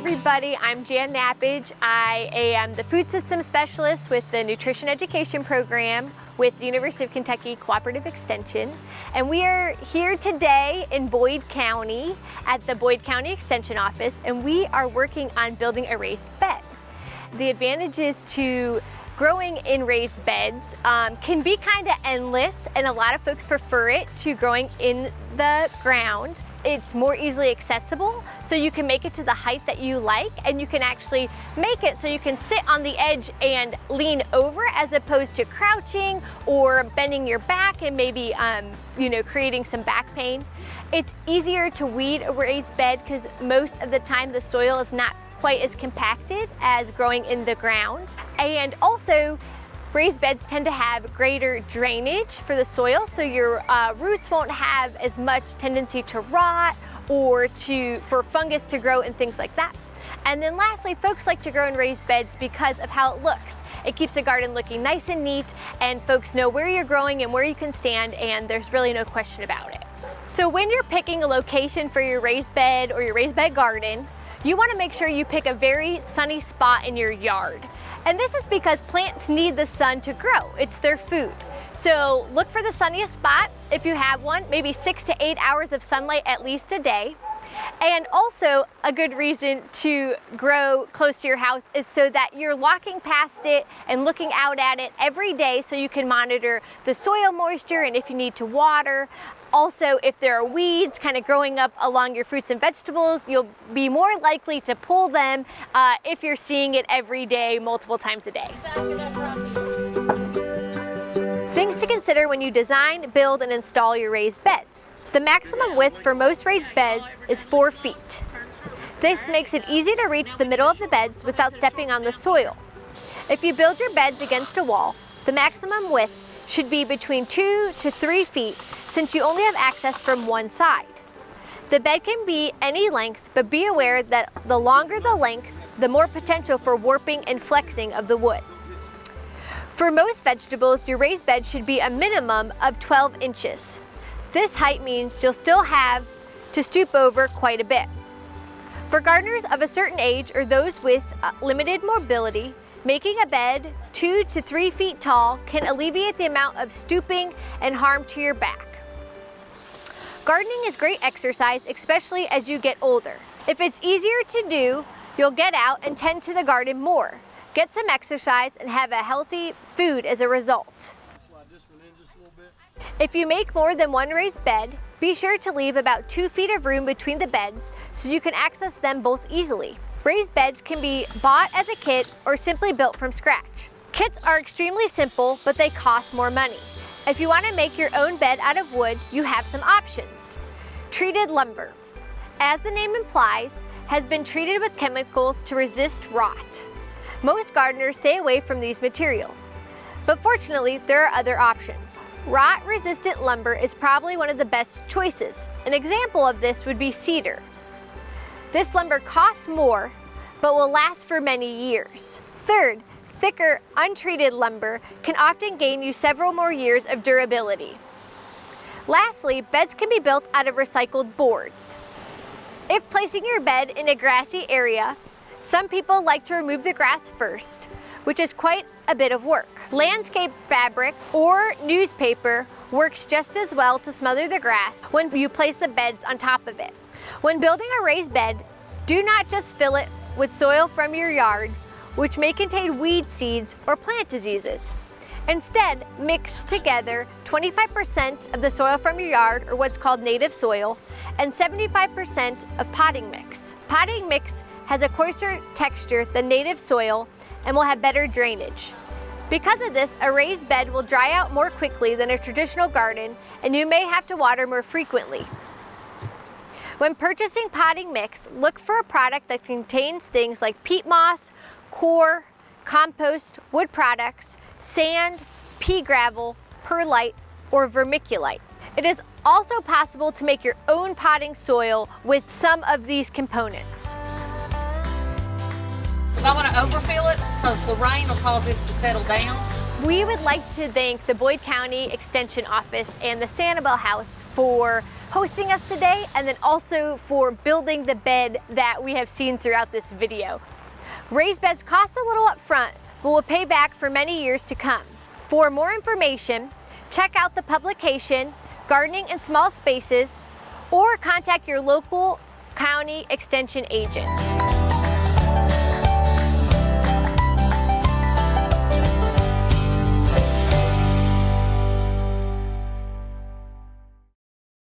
everybody, I'm Jann Knappage. I am the food system specialist with the nutrition education program with the University of Kentucky Cooperative Extension. And we are here today in Boyd County at the Boyd County Extension Office and we are working on building a raised bed. The advantages to growing in raised beds um, can be kind of endless and a lot of folks prefer it to growing in the ground. It's more easily accessible, so you can make it to the height that you like, and you can actually make it so you can sit on the edge and lean over as opposed to crouching or bending your back and maybe, um, you know, creating some back pain. It's easier to weed a raised bed because most of the time the soil is not quite as compacted as growing in the ground. And also, Raised beds tend to have greater drainage for the soil, so your uh, roots won't have as much tendency to rot or to for fungus to grow and things like that. And then lastly, folks like to grow in raised beds because of how it looks. It keeps the garden looking nice and neat and folks know where you're growing and where you can stand and there's really no question about it. So when you're picking a location for your raised bed or your raised bed garden, you wanna make sure you pick a very sunny spot in your yard. And this is because plants need the sun to grow. It's their food. So look for the sunniest spot if you have one, maybe six to eight hours of sunlight at least a day. And also a good reason to grow close to your house is so that you're walking past it and looking out at it every day so you can monitor the soil moisture and if you need to water. Also, if there are weeds kind of growing up along your fruits and vegetables, you'll be more likely to pull them uh, if you're seeing it every day, multiple times a day. Things to consider when you design, build, and install your raised beds. The maximum width for most raised beds is 4 feet. This makes it easy to reach the middle of the beds without stepping on the soil. If you build your beds against a wall, the maximum width should be between 2 to 3 feet since you only have access from one side. The bed can be any length, but be aware that the longer the length, the more potential for warping and flexing of the wood. For most vegetables, your raised bed should be a minimum of 12 inches. This height means you'll still have to stoop over quite a bit. For gardeners of a certain age or those with uh, limited mobility, making a bed two to three feet tall can alleviate the amount of stooping and harm to your back. Gardening is great exercise, especially as you get older. If it's easier to do, you'll get out and tend to the garden more. Get some exercise and have a healthy food as a result. If you make more than one raised bed, be sure to leave about two feet of room between the beds so you can access them both easily. Raised beds can be bought as a kit or simply built from scratch. Kits are extremely simple, but they cost more money. If you want to make your own bed out of wood, you have some options. Treated lumber. As the name implies, has been treated with chemicals to resist rot. Most gardeners stay away from these materials, but fortunately there are other options. Rot-resistant lumber is probably one of the best choices. An example of this would be cedar. This lumber costs more, but will last for many years. Third, thicker, untreated lumber can often gain you several more years of durability. Lastly, beds can be built out of recycled boards. If placing your bed in a grassy area, some people like to remove the grass first, which is quite a bit of work. Landscape fabric or newspaper works just as well to smother the grass when you place the beds on top of it. When building a raised bed, do not just fill it with soil from your yard, which may contain weed seeds or plant diseases. Instead, mix together 25% of the soil from your yard, or what's called native soil, and 75% of potting mix. Potting mix has a coarser texture than native soil and will have better drainage. Because of this, a raised bed will dry out more quickly than a traditional garden, and you may have to water more frequently. When purchasing potting mix, look for a product that contains things like peat moss, coir, compost, wood products, sand, pea gravel, perlite, or vermiculite. It is also possible to make your own potting soil with some of these components. I want to overfill it because the rain will cause this to settle down. We would like to thank the Boyd County Extension Office and the Sanibel House for hosting us today and then also for building the bed that we have seen throughout this video. Raised beds cost a little up front, but will pay back for many years to come. For more information, check out the publication, Gardening in Small Spaces, or contact your local county extension agent.